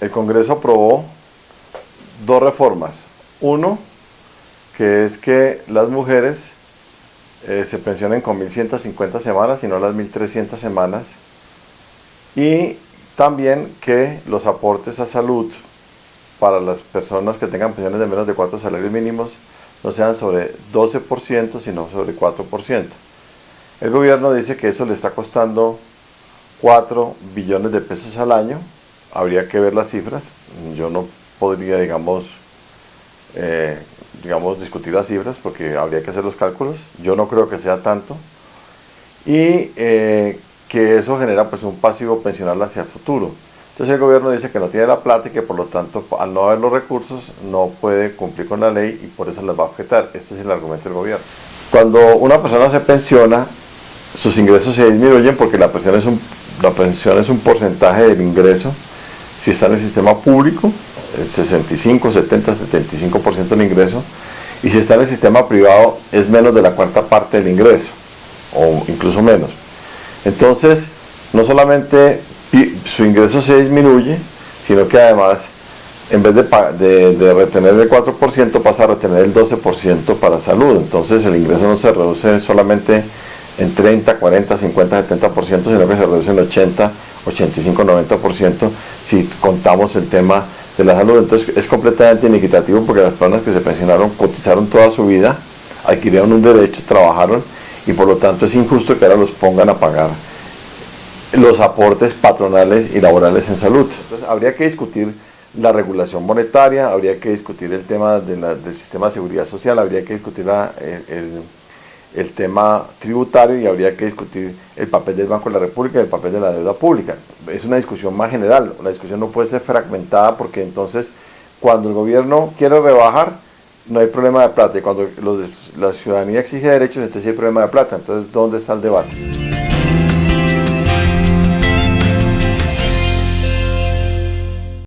el Congreso aprobó dos reformas. Uno, que es que las mujeres eh, se pensionen con 1.150 semanas y no las 1.300 semanas. Y también que los aportes a salud para las personas que tengan pensiones de menos de 4 salarios mínimos no sean sobre 12%, sino sobre 4%. El gobierno dice que eso le está costando 4 billones de pesos al año. Habría que ver las cifras. Yo no podría, digamos, eh, digamos, discutir las cifras porque habría que hacer los cálculos. Yo no creo que sea tanto. Y eh, que eso genera pues un pasivo pensional hacia el futuro. Entonces el gobierno dice que no tiene la plata y que por lo tanto al no haber los recursos no puede cumplir con la ley y por eso les va a objetar. Ese es el argumento del gobierno. Cuando una persona se pensiona, sus ingresos se disminuyen porque la pensión es un, la pensión es un porcentaje del ingreso. Si está en el sistema público, es 65, 70, 75% del ingreso. Y si está en el sistema privado, es menos de la cuarta parte del ingreso, o incluso menos. Entonces, no solamente su ingreso se disminuye, sino que además, en vez de, de, retener el 4%, pasa a retener el 12% para salud. Entonces, el ingreso no se reduce solamente en 30, 40, 50, 70%, sino que se reduce en 80, 85, 90% si contamos el tema de la salud. Entonces, es completamente inequitativo porque las personas que se pensionaron cotizaron toda su vida, adquirieron un derecho, trabajaron y por lo tanto es injusto que ahora los pongan a pagar los aportes patronales y laborales en salud. Entonces habría que discutir la regulación monetaria, habría que discutir el tema del sistema de seguridad social, habría que discutir el, tema tributario y habría que discutir el papel del Banco de la República y el papel de la deuda pública. Es una discusión más general, la discusión no puede ser fragmentada porque entonces cuando el gobierno quiere rebajar, no hay problema de plata y cuando la ciudadanía exige derechos, entonces hay problema de plata. Entonces, ¿dónde está el debate?